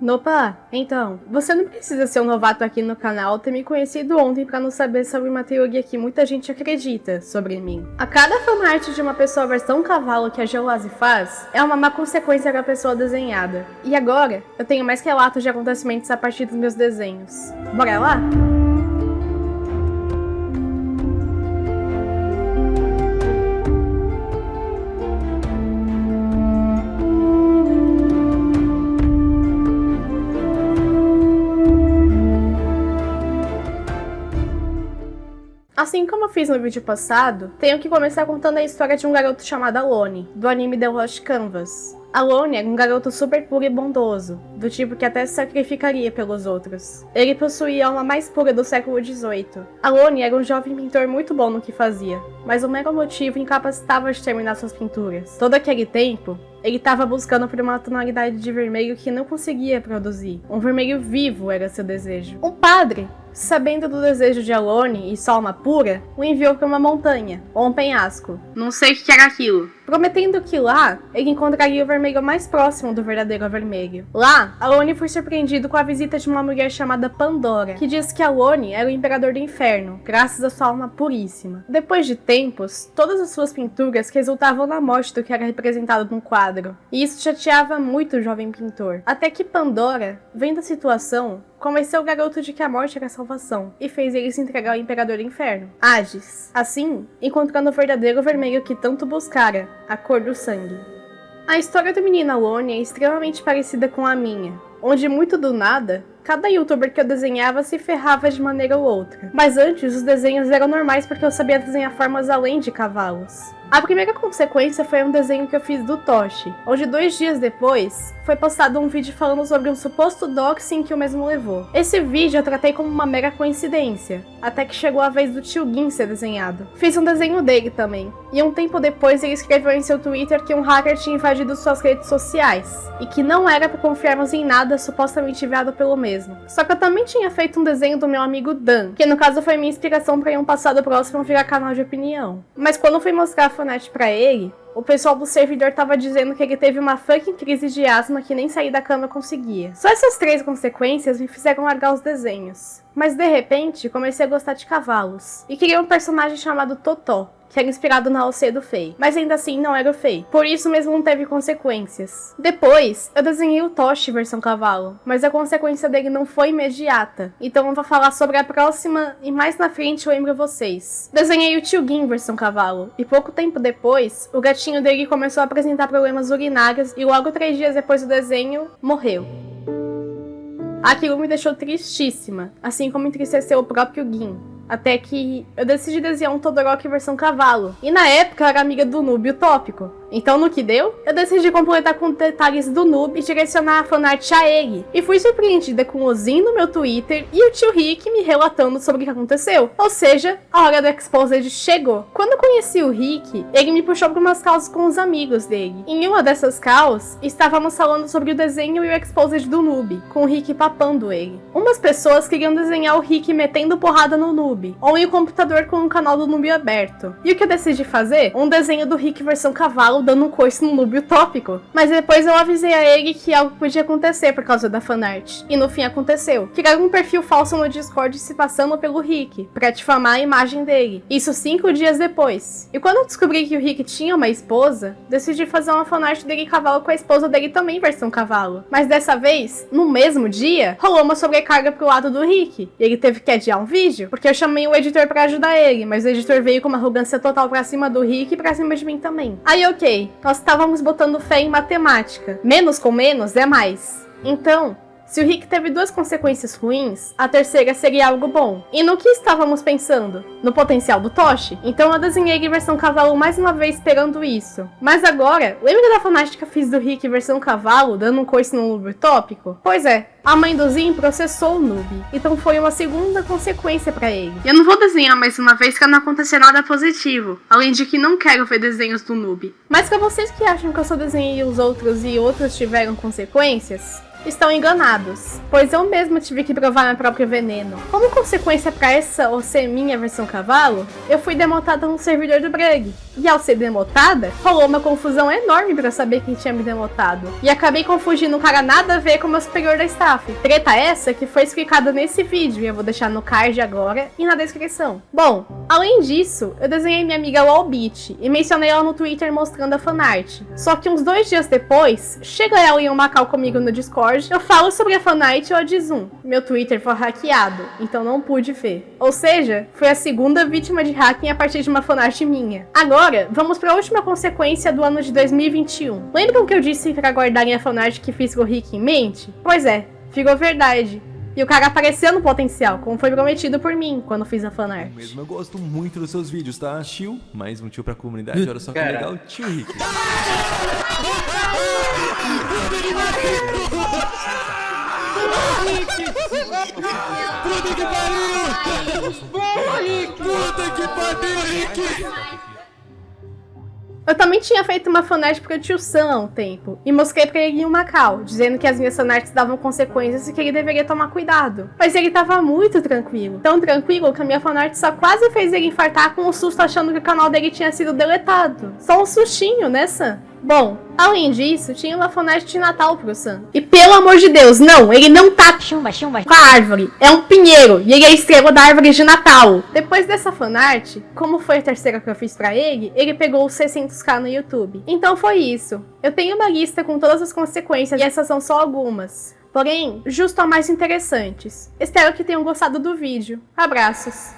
Nopa, então, você não precisa ser um novato aqui no canal ter me conhecido ontem para não saber sobre uma teoria que muita gente acredita sobre mim. A cada fanart de uma pessoa versão cavalo que a Geolase faz é uma má consequência da pessoa desenhada. E agora, eu tenho mais relatos de acontecimentos a partir dos meus desenhos. Bora lá? Assim como eu fiz no vídeo passado, tenho que começar contando a história de um garoto chamado Alone, do anime The Lost Canvas. Alone era um garoto super puro e bondoso, do tipo que até se sacrificaria pelos outros. Ele possuía a alma mais pura do século XVIII. Alone era um jovem pintor muito bom no que fazia, mas o mero motivo incapacitava de terminar suas pinturas. Todo aquele tempo, ele estava buscando por uma tonalidade de vermelho que não conseguia produzir. Um vermelho vivo era seu desejo. Um padre Sabendo do desejo de Alone e alma pura, o enviou para uma montanha, ou um penhasco. Não sei o que era aquilo. Prometendo que lá, ele encontraria o vermelho mais próximo do verdadeiro vermelho. Lá, Alone foi surpreendido com a visita de uma mulher chamada Pandora, que diz que Alone era o imperador do inferno, graças à sua alma puríssima. Depois de tempos, todas as suas pinturas resultavam na morte do que era representado no quadro, e isso chateava muito o jovem pintor. Até que Pandora, vendo a situação, convenceu o garoto de que a morte era a salvação e fez ele se entregar ao Imperador do Inferno, Hades. Assim, encontrando o verdadeiro vermelho que tanto buscara, a cor do sangue. A história do menino Alone é extremamente parecida com a minha, onde muito do nada, cada youtuber que eu desenhava se ferrava de maneira ou outra. Mas antes, os desenhos eram normais porque eu sabia desenhar formas além de cavalos. A primeira consequência foi um desenho que eu fiz do Toshi, onde dois dias depois foi postado um vídeo falando sobre um suposto doxing que o mesmo levou. Esse vídeo eu tratei como uma mera coincidência, até que chegou a vez do tio Gin ser desenhado. Fiz um desenho dele também, e um tempo depois ele escreveu em seu Twitter que um hacker tinha invadido suas redes sociais, e que não era para confiarmos em nada supostamente enviado pelo mesmo. Só que eu também tinha feito um desenho do meu amigo Dan, que no caso foi minha inspiração para em um passado próximo virar canal de opinião. Mas quando fui mostrar Fortnite pra ele, o pessoal do servidor tava dizendo que ele teve uma fucking crise de asma que nem sair da cama conseguia. Só essas três consequências me fizeram largar os desenhos. Mas de repente, comecei a gostar de cavalos. E queria um personagem chamado Totó, que era inspirado na OC do Fei, mas ainda assim não era o Fei, por isso mesmo não teve consequências. Depois, eu desenhei o Toshi versão cavalo, mas a consequência dele não foi imediata, então eu vou falar sobre a próxima e mais na frente eu lembro vocês. Desenhei o Tio Gin versão cavalo, e pouco tempo depois, o gatinho dele começou a apresentar problemas urinários e logo três dias depois do desenho, morreu. Aquilo me deixou tristíssima, assim como entristeceu o próprio Gin. Até que eu decidi desenhar um Todoroki versão cavalo. E na época eu era amiga do Noob Utópico. Então no que deu, eu decidi completar com detalhes do noob e direcionar a fanart a ele. E fui surpreendida com o Zin no meu Twitter e o tio Rick me relatando sobre o que aconteceu. Ou seja, a hora do Exposed chegou. Quando eu conheci o Rick, ele me puxou para umas causas com os amigos dele. Em uma dessas causas, estávamos falando sobre o desenho e o Exposed do noob, com o Rick papando ele. Umas pessoas queriam desenhar o Rick metendo porrada no noob, ou em um computador com o canal do noob aberto. E o que eu decidi fazer? Um desenho do Rick versão cavalo dando um coice no noob utópico. Mas depois eu avisei a ele que algo podia acontecer por causa da fanart. E no fim aconteceu. Criaram um perfil falso no Discord se passando pelo Rick, pra difamar a imagem dele. Isso cinco dias depois. E quando eu descobri que o Rick tinha uma esposa, decidi fazer uma fanart dele cavalo com a esposa dele também versão cavalo. Mas dessa vez, no mesmo dia, rolou uma sobrecarga pro lado do Rick. E ele teve que adiar um vídeo, porque eu chamei o editor pra ajudar ele, mas o editor veio com uma arrogância total pra cima do Rick e pra cima de mim também. Aí ok, nós estávamos botando fé em matemática. Menos com menos é mais. Então, se o Rick teve duas consequências ruins, a terceira seria algo bom. E no que estávamos pensando? No potencial do Toshi? Então eu desenhei versão cavalo mais uma vez esperando isso. Mas agora, lembra da fanática fiz do Rick versão cavalo, dando um coice no noob tópico? Pois é, a mãe do Zin processou o noob, então foi uma segunda consequência para ele. Eu não vou desenhar mais uma vez pra não acontecer nada positivo, além de que não quero ver desenhos do noob. Mas para vocês que acham que eu só desenhei os outros e outros tiveram consequências, estão enganados, pois eu mesmo tive que provar meu próprio veneno. Como consequência para essa ou ser minha versão cavalo, eu fui demontada no servidor do Brug. E ao ser demotada, rolou uma confusão enorme pra saber quem tinha me demotado. E acabei confundindo um cara nada a ver com o meu superior da staff. Treta essa que foi explicada nesse vídeo e eu vou deixar no card agora e na descrição. Bom, além disso, eu desenhei minha amiga Wallbeat e mencionei ela no Twitter mostrando a fanart. Só que uns dois dias depois, chega ela em um Macau comigo no Discord, eu falo sobre a fanart e eu diz um. Meu Twitter foi hackeado, então não pude ver. Ou seja, foi a segunda vítima de hacking a partir de uma fanart minha. Agora, vamos para a última consequência do ano de 2021. Lembram que eu disse para guardarem a fanart que fiz com o Rick em mente? Pois é, ficou verdade. E o cara apareceu no potencial, como foi prometido por mim quando fiz a fanart. Mesmo eu gosto muito dos seus vídeos, tá? Tio, mais um tio pra comunidade, olha só que Cara. legal, tio Rick. Puta que pariu! Puta que pariu, Rick! Eu também tinha feito uma fanart pro tio Sam há um tempo, e mostrei pra ele um Macau, dizendo que as minhas fanarts davam consequências e que ele deveria tomar cuidado. Mas ele tava muito tranquilo, tão tranquilo que a minha fanart só quase fez ele infartar com um susto achando que o canal dele tinha sido deletado. Só um sustinho, né, Sam? Bom, além disso, tinha uma fanart de Natal pro Sam. E pelo amor de Deus, não, ele não tá Chumba, chumba. com a árvore. É um pinheiro e ele é a estrela da árvore de Natal. Depois dessa fanart, como foi a terceira que eu fiz pra ele, ele pegou os 600k no YouTube. Então foi isso. Eu tenho uma lista com todas as consequências e essas são só algumas. Porém, justo a mais interessantes. Espero que tenham gostado do vídeo. Abraços!